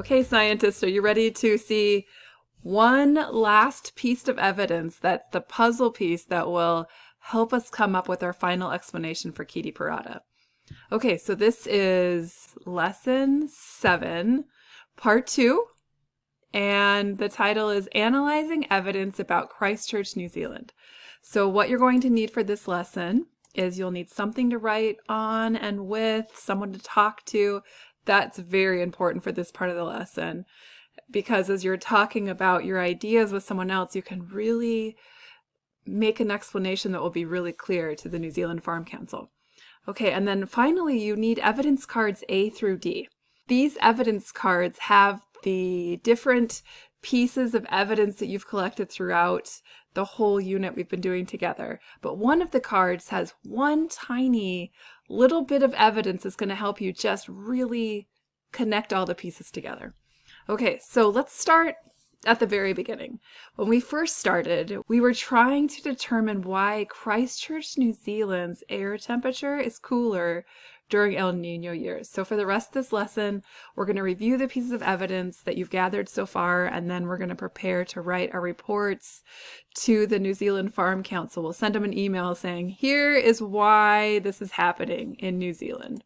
Okay, scientists, are you ready to see one last piece of evidence that's the puzzle piece that will help us come up with our final explanation for Kitty Parada? Okay, so this is lesson seven, part two, and the title is Analyzing Evidence About Christchurch, New Zealand. So what you're going to need for this lesson is you'll need something to write on and with, someone to talk to, that's very important for this part of the lesson because as you're talking about your ideas with someone else, you can really make an explanation that will be really clear to the New Zealand Farm Council. Okay, and then finally you need evidence cards A through D. These evidence cards have the different pieces of evidence that you've collected throughout the whole unit we've been doing together. But one of the cards has one tiny little bit of evidence that's going to help you just really connect all the pieces together. Okay, so let's start at the very beginning. When we first started, we were trying to determine why Christchurch, New Zealand's air temperature is cooler during El Nino years. So for the rest of this lesson, we're going to review the pieces of evidence that you've gathered so far, and then we're going to prepare to write our reports to the New Zealand Farm Council. We'll send them an email saying, here is why this is happening in New Zealand.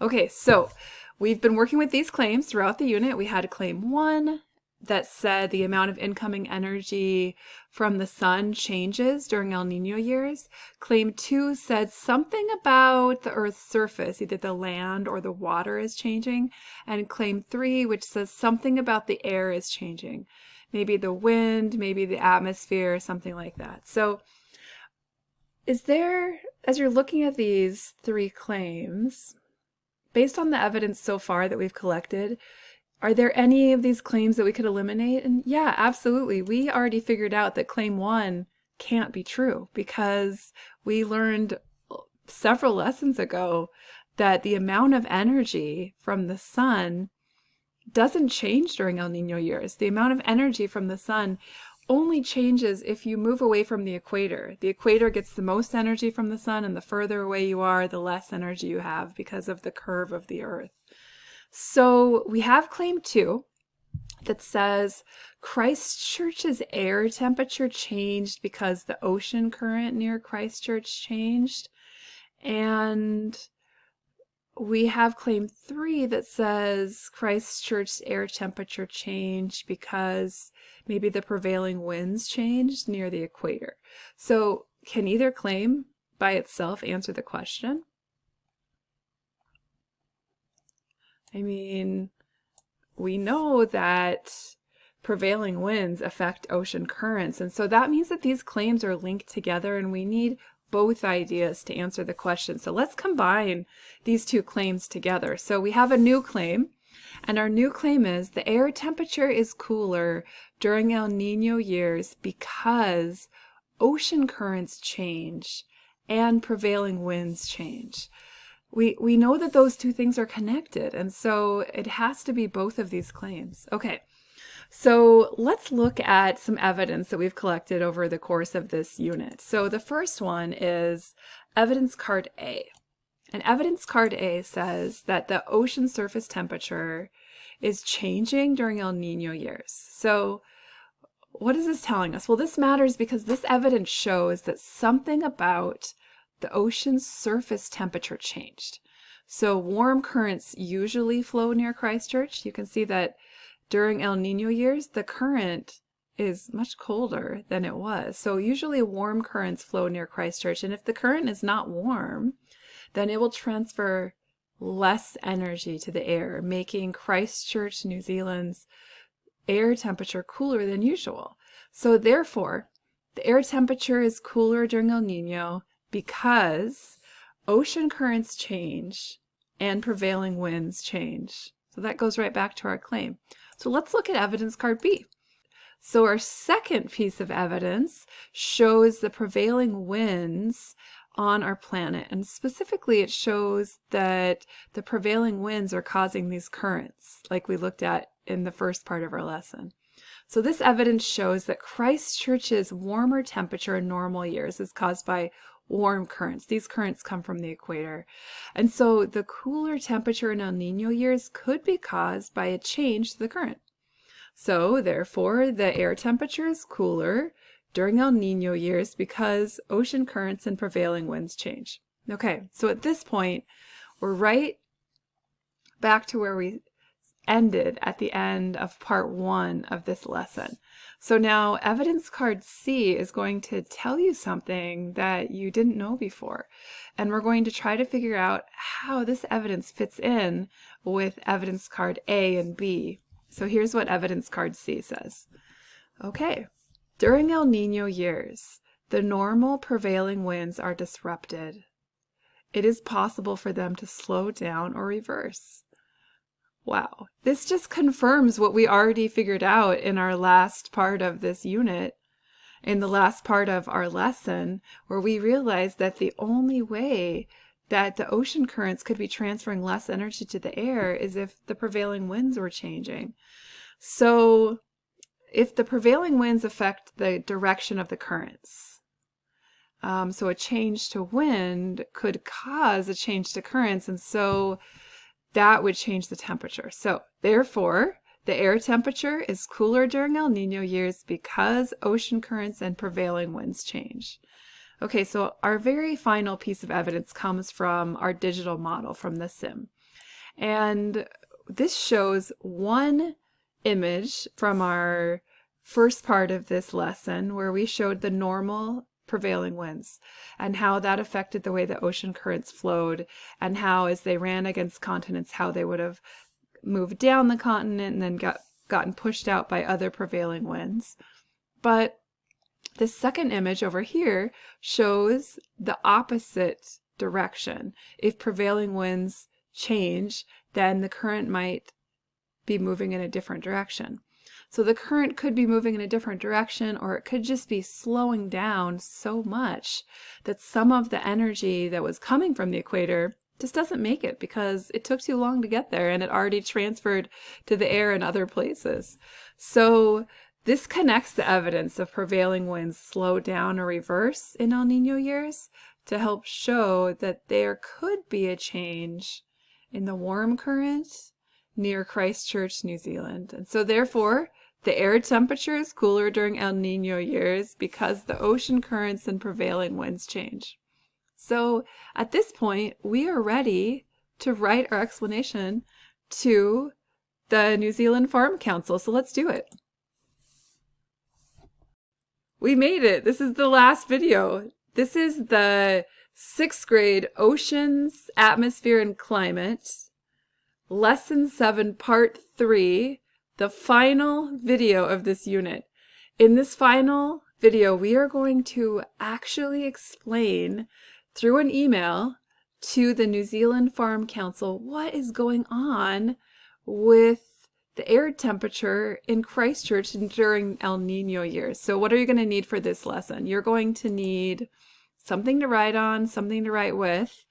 Okay, so we've been working with these claims throughout the unit. We had claim one, that said the amount of incoming energy from the sun changes during El Nino years. Claim 2 said something about the Earth's surface, either the land or the water is changing. And claim 3, which says something about the air is changing. Maybe the wind, maybe the atmosphere, something like that. So is there, as you're looking at these three claims, based on the evidence so far that we've collected, are there any of these claims that we could eliminate? And yeah, absolutely. We already figured out that claim one can't be true because we learned several lessons ago that the amount of energy from the sun doesn't change during El Nino years. The amount of energy from the sun only changes if you move away from the equator. The equator gets the most energy from the sun and the further away you are, the less energy you have because of the curve of the earth. So we have claim two that says Christchurch's air temperature changed because the ocean current near Christchurch changed. And we have claim three that says Christchurch's air temperature changed because maybe the prevailing winds changed near the equator. So can either claim by itself answer the question? I mean, we know that prevailing winds affect ocean currents. And so that means that these claims are linked together and we need both ideas to answer the question. So let's combine these two claims together. So we have a new claim and our new claim is the air temperature is cooler during El Nino years because ocean currents change and prevailing winds change we, we know that those two things are connected. And so it has to be both of these claims. Okay. So let's look at some evidence that we've collected over the course of this unit. So the first one is evidence card A. And evidence card A says that the ocean surface temperature is changing during El Nino years. So what is this telling us? Well, this matters because this evidence shows that something about the ocean's surface temperature changed. So warm currents usually flow near Christchurch. You can see that during El Nino years, the current is much colder than it was. So usually warm currents flow near Christchurch. And if the current is not warm, then it will transfer less energy to the air, making Christchurch, New Zealand's air temperature cooler than usual. So therefore, the air temperature is cooler during El Nino because ocean currents change and prevailing winds change. So that goes right back to our claim. So let's look at evidence card B. So our second piece of evidence shows the prevailing winds on our planet. And specifically, it shows that the prevailing winds are causing these currents, like we looked at in the first part of our lesson. So this evidence shows that Christchurch's warmer temperature in normal years is caused by warm currents. These currents come from the equator. And so the cooler temperature in El Nino years could be caused by a change to the current. So therefore, the air temperature is cooler during El Nino years because ocean currents and prevailing winds change. Okay, so at this point, we're right back to where we ended at the end of part one of this lesson. So now evidence card C is going to tell you something that you didn't know before. And we're going to try to figure out how this evidence fits in with evidence card A and B. So here's what evidence card C says. Okay, during El Nino years, the normal prevailing winds are disrupted. It is possible for them to slow down or reverse. Wow, this just confirms what we already figured out in our last part of this unit, in the last part of our lesson, where we realized that the only way that the ocean currents could be transferring less energy to the air is if the prevailing winds were changing. So if the prevailing winds affect the direction of the currents, um, so a change to wind could cause a change to currents, and so that would change the temperature. So therefore, the air temperature is cooler during El Nino years because ocean currents and prevailing winds change. Okay, so our very final piece of evidence comes from our digital model from the sim. And this shows one image from our first part of this lesson where we showed the normal prevailing winds and how that affected the way the ocean currents flowed and how as they ran against continents how they would have moved down the continent and then got gotten pushed out by other prevailing winds. But the second image over here shows the opposite direction. If prevailing winds change then the current might be moving in a different direction so the current could be moving in a different direction or it could just be slowing down so much that some of the energy that was coming from the equator just doesn't make it because it took too long to get there and it already transferred to the air in other places. So this connects the evidence of prevailing winds slow down or reverse in El Nino years to help show that there could be a change in the warm current near Christchurch, New Zealand. And so therefore, the air temperature is cooler during El Nino years because the ocean currents and prevailing winds change. So at this point, we are ready to write our explanation to the New Zealand Farm Council. So let's do it. We made it. This is the last video. This is the sixth grade Oceans, Atmosphere, and Climate, Lesson 7, Part 3, the final video of this unit. In this final video, we are going to actually explain through an email to the New Zealand Farm Council what is going on with the air temperature in Christchurch during El Nino years. So what are you going to need for this lesson? You're going to need something to write on, something to write with.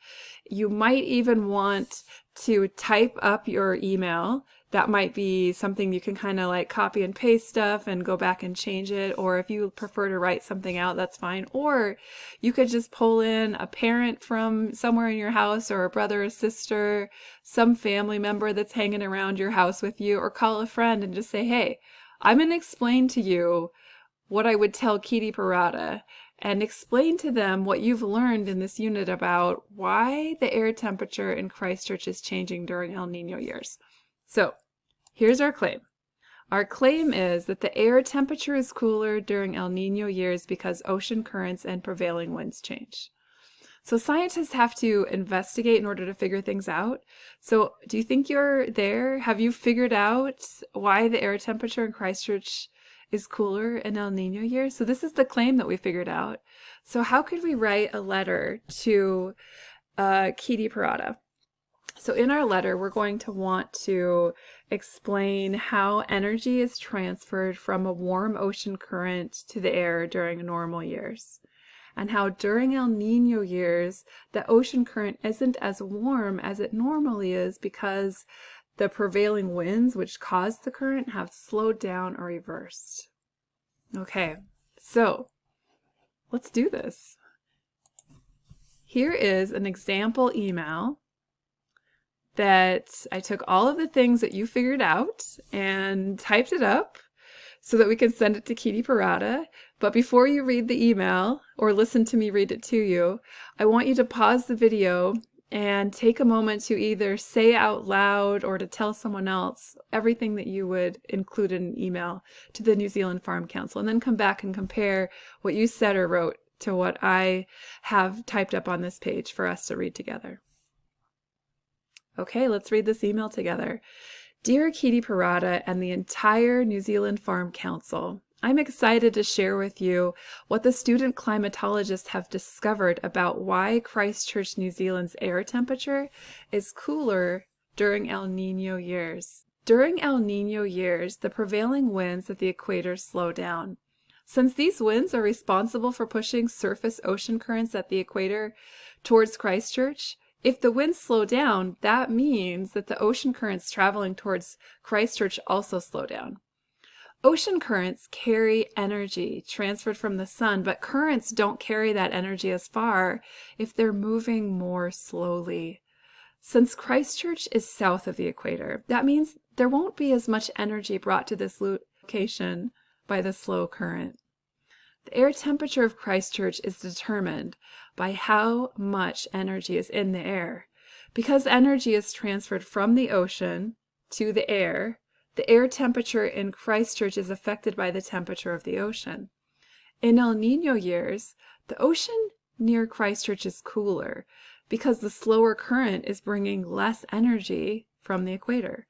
You might even want to type up your email that might be something you can kind of like copy and paste stuff and go back and change it. Or if you prefer to write something out, that's fine. Or you could just pull in a parent from somewhere in your house or a brother or sister, some family member that's hanging around your house with you, or call a friend and just say, hey, I'm going to explain to you what I would tell Kitty Parada and explain to them what you've learned in this unit about why the air temperature in Christchurch is changing during El Nino years. So here's our claim. Our claim is that the air temperature is cooler during El Nino years because ocean currents and prevailing winds change. So scientists have to investigate in order to figure things out. So do you think you're there? Have you figured out why the air temperature in Christchurch is cooler in El Nino years? So this is the claim that we figured out. So how could we write a letter to uh, Kitty Parada? So in our letter, we're going to want to explain how energy is transferred from a warm ocean current to the air during normal years and how during El Nino years, the ocean current isn't as warm as it normally is because the prevailing winds which cause the current have slowed down or reversed. Okay, so let's do this. here is an example email that I took all of the things that you figured out and typed it up so that we can send it to Kitty Parada. But before you read the email or listen to me read it to you, I want you to pause the video and take a moment to either say out loud or to tell someone else everything that you would include in an email to the New Zealand Farm Council and then come back and compare what you said or wrote to what I have typed up on this page for us to read together. Okay, let's read this email together. Dear Kitty Parada and the entire New Zealand Farm Council, I'm excited to share with you what the student climatologists have discovered about why Christchurch, New Zealand's air temperature is cooler during El Nino years. During El Nino years, the prevailing winds at the equator slow down. Since these winds are responsible for pushing surface ocean currents at the equator towards Christchurch, if the winds slow down, that means that the ocean currents traveling towards Christchurch also slow down. Ocean currents carry energy transferred from the sun, but currents don't carry that energy as far if they're moving more slowly. Since Christchurch is south of the equator, that means there won't be as much energy brought to this location by the slow current. The air temperature of Christchurch is determined by how much energy is in the air. Because energy is transferred from the ocean to the air, the air temperature in Christchurch is affected by the temperature of the ocean. In El Nino years, the ocean near Christchurch is cooler because the slower current is bringing less energy from the equator.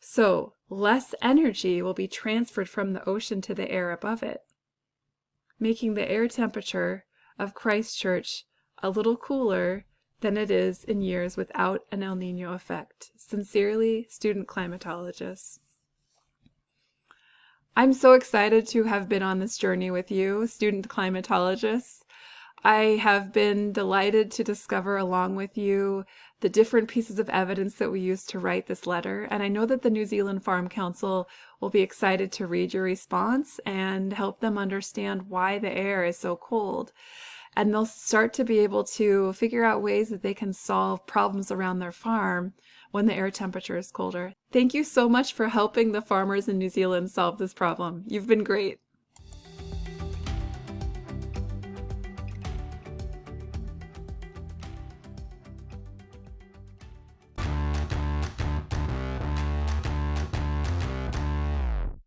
So less energy will be transferred from the ocean to the air above it, making the air temperature of Christchurch a little cooler than it is in years without an El Nino effect. Sincerely, student climatologists. I'm so excited to have been on this journey with you, student climatologists. I have been delighted to discover along with you the different pieces of evidence that we used to write this letter, and I know that the New Zealand Farm Council will be excited to read your response and help them understand why the air is so cold. And they'll start to be able to figure out ways that they can solve problems around their farm when the air temperature is colder. Thank you so much for helping the farmers in New Zealand solve this problem. You've been great.